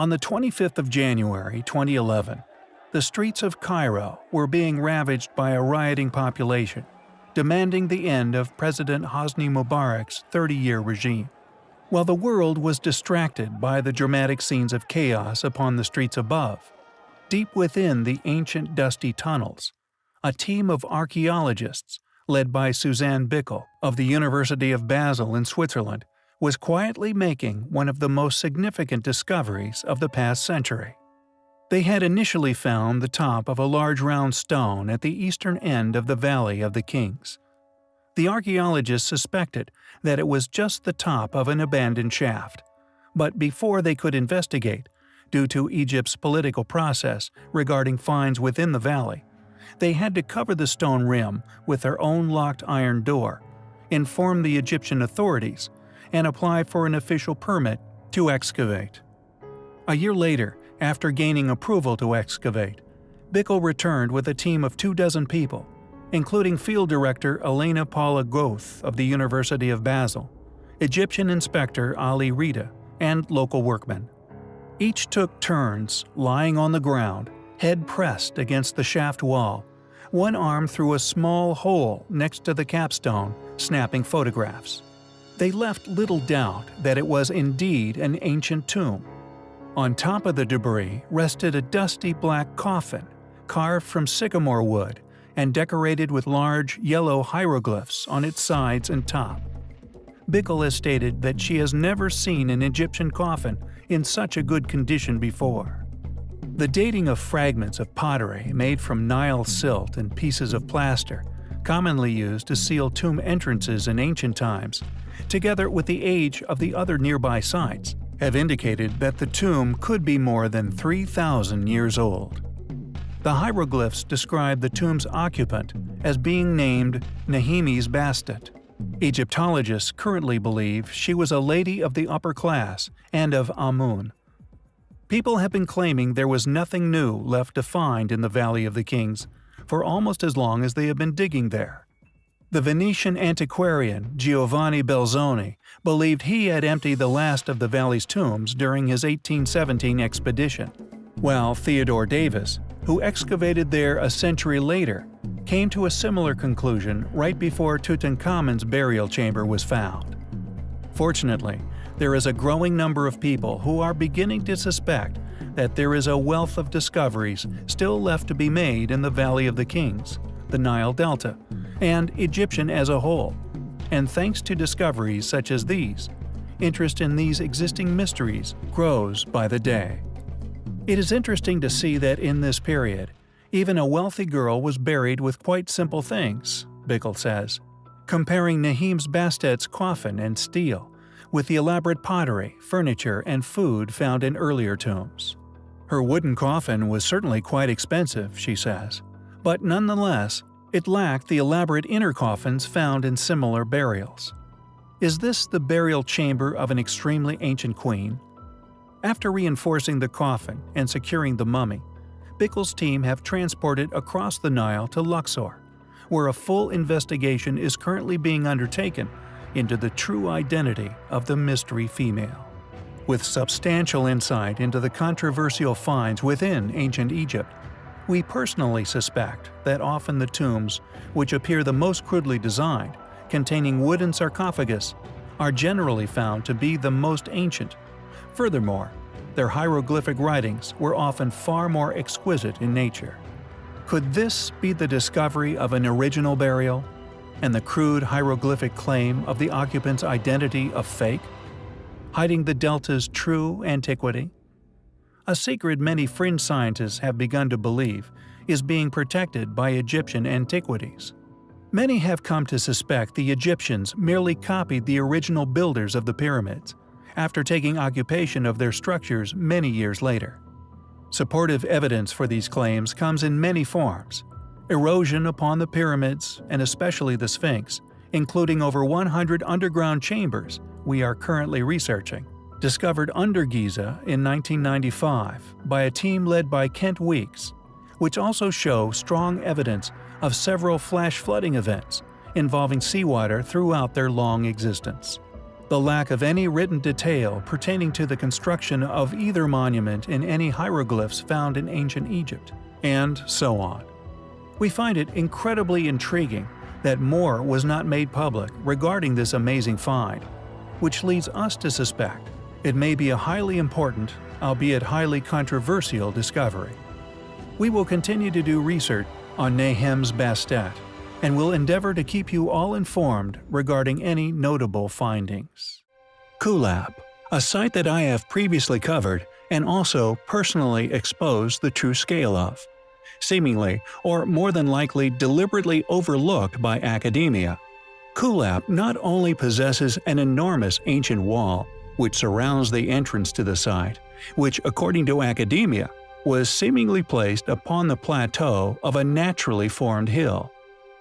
On the 25th of January 2011, the streets of Cairo were being ravaged by a rioting population, demanding the end of President Hosni Mubarak's 30-year regime. While the world was distracted by the dramatic scenes of chaos upon the streets above, deep within the ancient dusty tunnels, a team of archaeologists, led by Suzanne Bickel of the University of Basel in Switzerland, was quietly making one of the most significant discoveries of the past century. They had initially found the top of a large round stone at the eastern end of the Valley of the Kings. The archaeologists suspected that it was just the top of an abandoned shaft. But before they could investigate, due to Egypt's political process regarding finds within the valley, they had to cover the stone rim with their own locked iron door, inform the Egyptian authorities, and apply for an official permit to excavate. A year later, after gaining approval to excavate, Bickel returned with a team of two dozen people including Field Director Elena Paula Goth of the University of Basel, Egyptian Inspector Ali Rida, and local workmen. Each took turns lying on the ground, head pressed against the shaft wall, one arm through a small hole next to the capstone, snapping photographs. They left little doubt that it was indeed an ancient tomb. On top of the debris rested a dusty black coffin, carved from sycamore wood and decorated with large, yellow hieroglyphs on its sides and top. Bickel has stated that she has never seen an Egyptian coffin in such a good condition before. The dating of fragments of pottery made from Nile silt and pieces of plaster, commonly used to seal tomb entrances in ancient times, together with the age of the other nearby sites, have indicated that the tomb could be more than 3,000 years old. The hieroglyphs describe the tomb's occupant as being named Nehemes Bastet. Egyptologists currently believe she was a lady of the upper class and of Amun. People have been claiming there was nothing new left to find in the Valley of the Kings for almost as long as they have been digging there. The Venetian antiquarian Giovanni Belzoni believed he had emptied the last of the valley's tombs during his 1817 expedition while Theodore Davis, who excavated there a century later, came to a similar conclusion right before Tutankhamun's burial chamber was found. Fortunately, there is a growing number of people who are beginning to suspect that there is a wealth of discoveries still left to be made in the Valley of the Kings, the Nile Delta, and Egyptian as a whole. And thanks to discoveries such as these, interest in these existing mysteries grows by the day. It is interesting to see that in this period, even a wealthy girl was buried with quite simple things, Bickel says, comparing Nehemes Bastet's coffin and stele with the elaborate pottery, furniture, and food found in earlier tombs. Her wooden coffin was certainly quite expensive, she says, but nonetheless, it lacked the elaborate inner coffins found in similar burials. Is this the burial chamber of an extremely ancient queen, after reinforcing the coffin and securing the mummy, Bickel's team have transported across the Nile to Luxor, where a full investigation is currently being undertaken into the true identity of the mystery female. With substantial insight into the controversial finds within ancient Egypt, we personally suspect that often the tombs, which appear the most crudely designed, containing wooden sarcophagus, are generally found to be the most ancient Furthermore, their hieroglyphic writings were often far more exquisite in nature. Could this be the discovery of an original burial, and the crude hieroglyphic claim of the occupant's identity a fake, hiding the delta's true antiquity? A secret many fringe scientists have begun to believe is being protected by Egyptian antiquities. Many have come to suspect the Egyptians merely copied the original builders of the pyramids, after taking occupation of their structures many years later. Supportive evidence for these claims comes in many forms. Erosion upon the pyramids, and especially the Sphinx, including over 100 underground chambers we are currently researching, discovered under Giza in 1995 by a team led by Kent Weeks, which also show strong evidence of several flash flooding events involving seawater throughout their long existence. the lack of any written detail pertaining to the construction of either monument in any hieroglyphs found in ancient Egypt, and so on. We find it incredibly intriguing that more was not made public regarding this amazing find, which leads us to suspect it may be a highly important, albeit highly controversial discovery. We will continue to do research on Nehemes Bastet and will endeavor to keep you all informed regarding any notable findings. Kuelap, a site that I have previously covered and also personally exposed the true scale of. Seemingly, or more than likely deliberately overlooked by academia. Kuelap not only possesses an enormous ancient wall, which surrounds the entrance to the site, which according to academia, was seemingly placed upon the plateau of a naturally formed hill.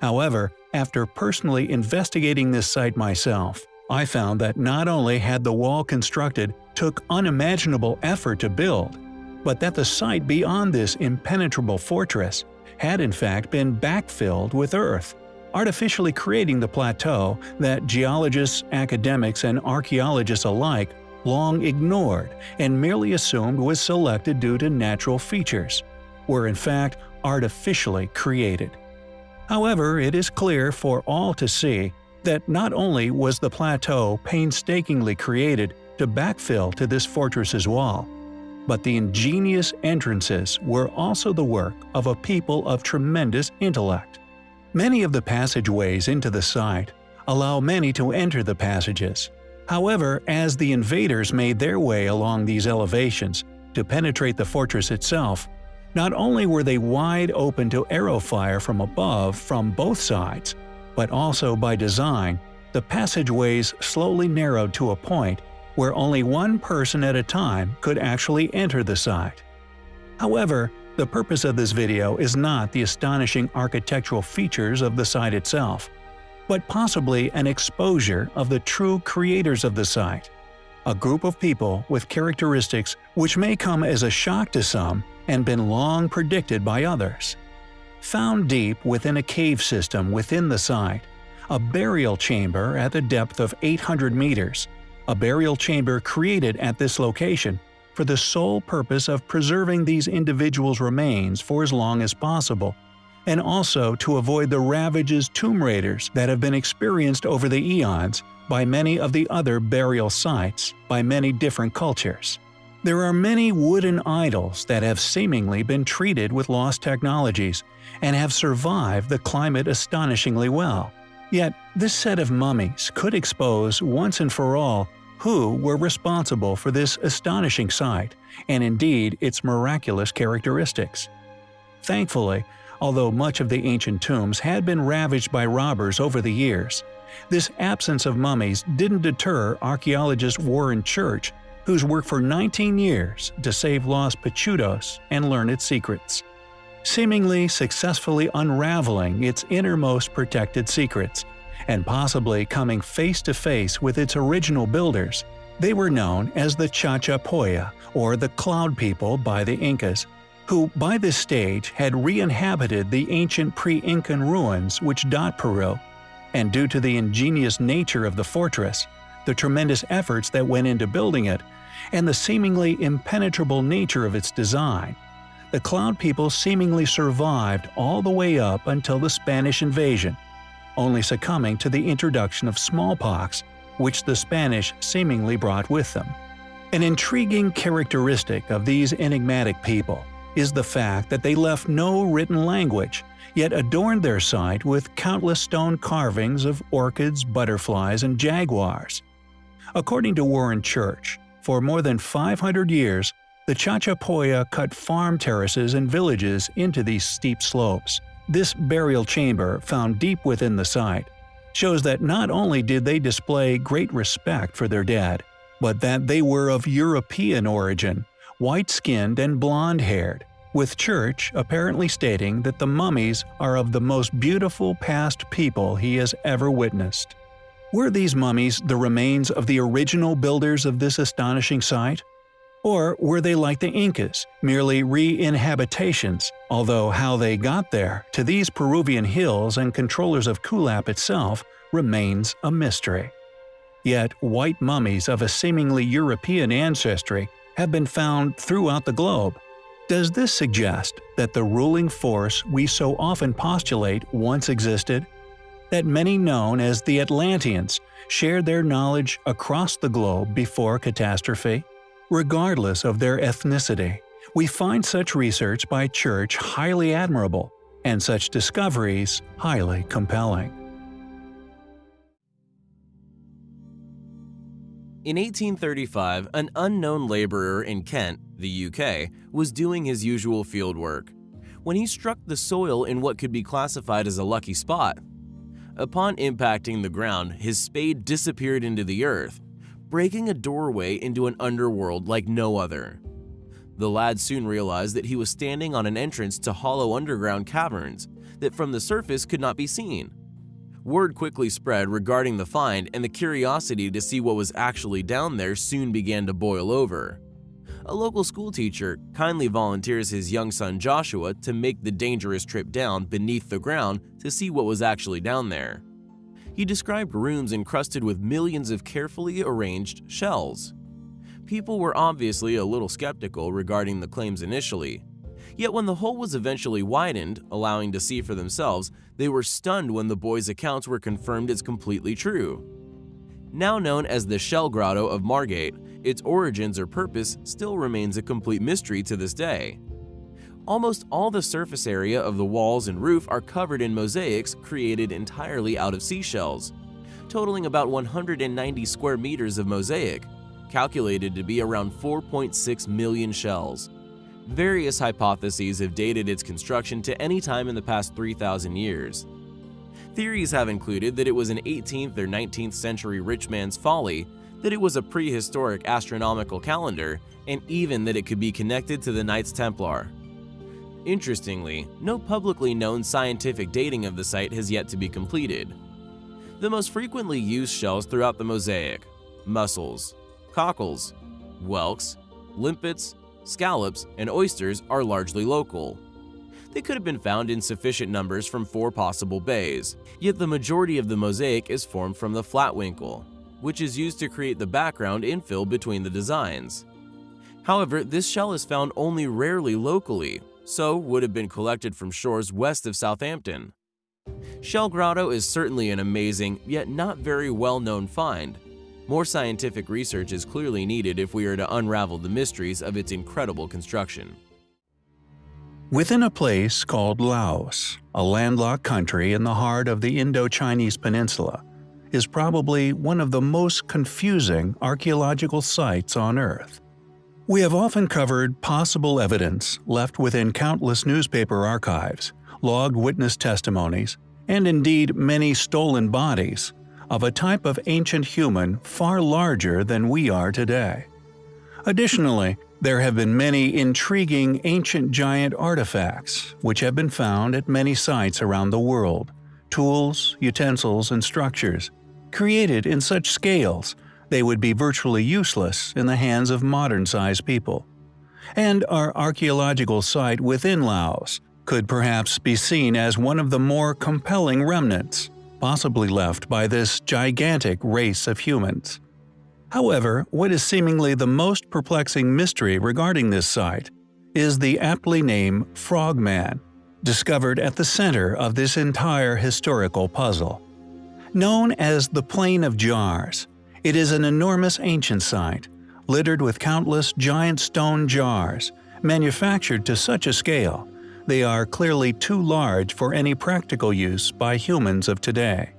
However, after personally investigating this site myself, I found that not only had the wall constructed took unimaginable effort to build, but that the site beyond this impenetrable fortress had in fact been backfilled with earth, artificially creating the plateau that geologists, academics, and archaeologists alike long ignored and merely assumed was selected due to natural features, were in fact artificially created. However, it is clear for all to see that not only was the plateau painstakingly created to backfill to this fortress's wall, but the ingenious entrances were also the work of a people of tremendous intellect. Many of the passageways into the site allow many to enter the passages. However, as the invaders made their way along these elevations to penetrate the fortress itself, not only were they wide open to arrow fire from above from both sides, but also by design, the passageways slowly narrowed to a point where only one person at a time could actually enter the site. However, the purpose of this video is not the astonishing architectural features of the site itself, but possibly an exposure of the true creators of the site, a group of people with characteristics which may come as a shock to some and been long predicted by others. Found deep within a cave system within the site, a burial chamber at the depth of 800 meters, a burial chamber created at this location for the sole purpose of preserving these individuals' remains for as long as possible, and also to avoid the ravages tomb raiders that have been experienced over the eons by many of the other burial sites by many different cultures. There are many wooden idols that have seemingly been treated with lost technologies and have survived the climate astonishingly well. Yet, this set of mummies could expose once and for all who were responsible for this astonishing sight, and indeed its miraculous characteristics. Thankfully, although much of the ancient tombs had been ravaged by robbers over the years, this absence of mummies didn't deter archaeologist Warren Church who's worked for 19 years to save Los Pinchudos and learn its secrets. Seemingly successfully unraveling its innermost protected secrets, and possibly coming face to face with its original builders, they were known as the Chachapoya, or the Cloud People by the Incas, who by this stage had re-inhabited the ancient pre-Incan ruins which dot Peru, and due to the ingenious nature of the fortress, the tremendous efforts that went into building it, and the seemingly impenetrable nature of its design. The Cloud People seemingly survived all the way up until the Spanish invasion, only succumbing to the introduction of smallpox, which the Spanish seemingly brought with them. An intriguing characteristic of these enigmatic people is the fact that they left no written language, yet adorned their site with countless stone carvings of orchids, butterflies, and jaguars. According to Warren Church, for more than 500 years, the Chachapoya cut farm terraces and villages into these steep slopes. This burial chamber, found deep within the site, shows that not only did they display great respect for their dead, but that they were of European origin, white-skinned and blonde-haired, with Church apparently stating that the mummies are of the most beautiful past people he has ever witnessed. Were these mummies the remains of the original builders of this astonishing site? Or were they like the Incas, merely re-inhabitations, although how they got there, to these Peruvian hills and controllers of Kuelap itself, remains a mystery. Yet white mummies of a seemingly European ancestry have been found throughout the globe. Does this suggest that the ruling force we so often postulate once existed? That many known as the Atlanteans shared their knowledge across the globe before catastrophe? Regardless of their ethnicity, we find such research by Church highly admirable, and such discoveries highly compelling. In 1835, an unknown laborer in Kent, the UK, was doing his usual field work when he struck the soil in what could be classified as a lucky spot. Upon impacting the ground, his spade disappeared into the earth, breaking a doorway into an underworld like no other. The lad soon realized that he was standing on an entrance to hollow underground caverns that from the surface could not be seen. Word quickly spread regarding the find and the curiosity to see what was actually down there soon began to boil over. A local schoolteacher kindly volunteers his young son Joshua to make the dangerous trip down beneath the ground to see what was actually down there. He described rooms encrusted with millions of carefully arranged shells. People were obviously a little skeptical regarding the claims initially, Yet when the hole was eventually widened, allowing to see for themselves, they were stunned when the boys' accounts were confirmed as completely true. Now known as the Shell Grotto of Margate, its origins or purpose still remains a complete mystery to this day. Almost all the surface area of the walls and roof are covered in mosaics created entirely out of seashells, totaling about 190 square meters of mosaic, calculated to be around 4.6 million shells. Various hypotheses have dated its construction to any time in the past 3,000 years. Theories have included that it was an 18th or 19th century rich man's folly, that it was a prehistoric astronomical calendar, and even that it could be connected to the Knights Templar. Interestingly, no publicly known scientific dating of the site has yet to be completed. The most frequently used shells throughout the mosaic mussels, cockles, whelks, limpets, scallops, and oysters are largely local. They could have been found in sufficient numbers from four possible bays, yet the majority of the mosaic is formed from the flatwinkle, which is used to create the background infill between the designs. However, this shell is found only rarely locally, so would have been collected from shores west of Southampton. Shell Grotto is certainly an amazing, yet not very well-known find, more scientific research is clearly needed if we are to unravel the mysteries of its incredible construction. Within a place called Laos, a landlocked country in the heart of the Indo-Chinese peninsula, is probably one of the most confusing archaeological sites on Earth. We have often covered possible evidence left within countless newspaper archives, logged witness testimonies, and indeed many stolen bodies of a type of ancient human far larger than we are today. Additionally, there have been many intriguing ancient giant artifacts which have been found at many sites around the world, tools, utensils, and structures, created in such scales they would be virtually useless in the hands of modern-sized people. And our archaeological site within Laos could perhaps be seen as one of the more compelling remnants possibly left by this gigantic race of humans. However, what is seemingly the most perplexing mystery regarding this site is the aptly named Frogman, discovered at the center of this entire historical puzzle. Known as the Plain of Jars, it is an enormous ancient site, littered with countless giant stone jars, manufactured to such a scale they are clearly too large for any practical use by humans of today.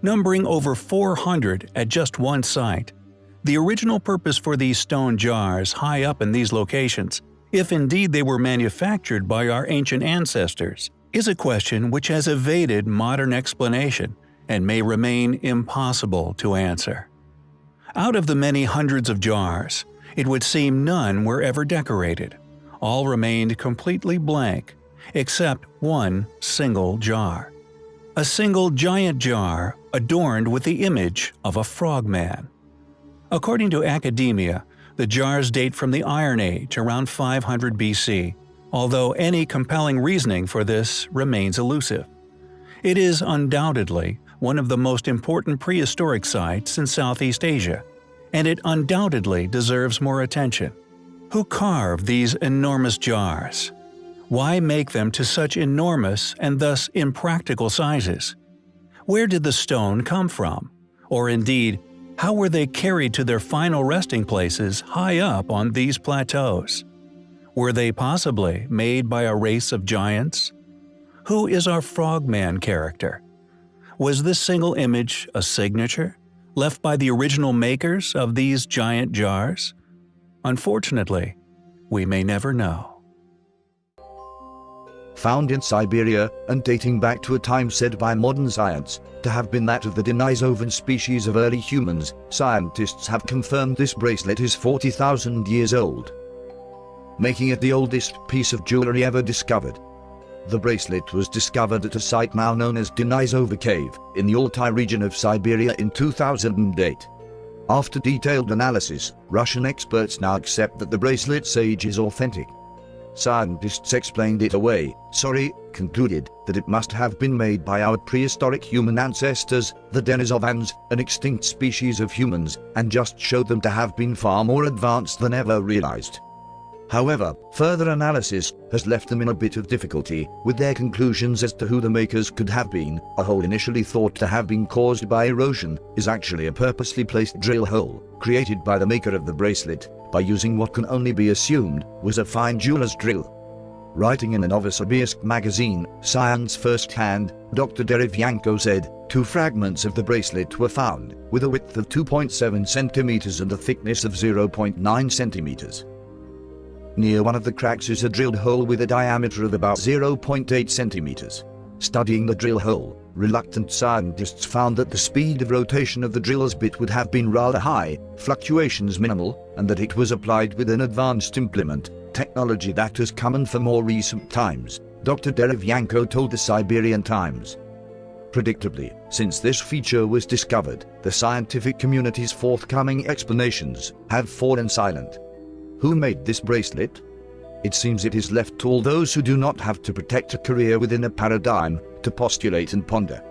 Numbering over 400 at just one site, the original purpose for these stone jars high up in these locations, if indeed they were manufactured by our ancient ancestors, is a question which has evaded modern explanation and may remain impossible to answer. Out of the many hundreds of jars, it would seem none were ever decorated all remained completely blank, except one single jar. A single giant jar adorned with the image of a frogman. According to academia, the jars date from the Iron Age around 500 BC, although any compelling reasoning for this remains elusive. It is undoubtedly one of the most important prehistoric sites in Southeast Asia, and it undoubtedly deserves more attention. Who carved these enormous jars? Why make them to such enormous and thus impractical sizes? Where did the stone come from? Or indeed, how were they carried to their final resting places high up on these plateaus? Were they possibly made by a race of giants? Who is our frogman character? Was this single image a signature, left by the original makers of these giant jars? Unfortunately, we may never know. Found in Siberia and dating back to a time said by modern science to have been that of the Denisovan species of early humans, scientists have confirmed this bracelet is 40,000 years old, making it the oldest piece of jewelry ever discovered. The bracelet was discovered at a site now known as Denisova Cave in the Altai region of Siberia in 2008. After detailed analysis, Russian experts now accept that the bracelet's age is authentic. Scientists explained it away, sorry, concluded that it must have been made by our prehistoric human ancestors, the Denisovans, an extinct species of humans, and just showed them to have been far more advanced than ever realized. However, further analysis has left them in a bit of difficulty with their conclusions as to who the makers could have been. A hole initially thought to have been caused by erosion is actually a purposely placed drill hole created by the maker of the bracelet by using what can only be assumed was a fine jeweler's drill. Writing in a Novosibirsk magazine, Science First Hand, Dr. Derevyanko said, two fragments of the bracelet were found, with a width of 2.7 centimeters and a thickness of 0.9 centimeters. Near one of the cracks is a drilled hole with a diameter of about 0.8 centimeters. Studying the drill hole, reluctant scientists found that the speed of rotation of the drill's bit would have been rather high, fluctuations minimal, and that it was applied with an advanced implement, technology that has come common for more recent times, Dr. Derevyanko told the Siberian Times. Predictably, since this feature was discovered, the scientific community's forthcoming explanations have fallen silent. Who made this bracelet? It seems it is left to all those who do not have to protect a career within a paradigm to postulate and ponder.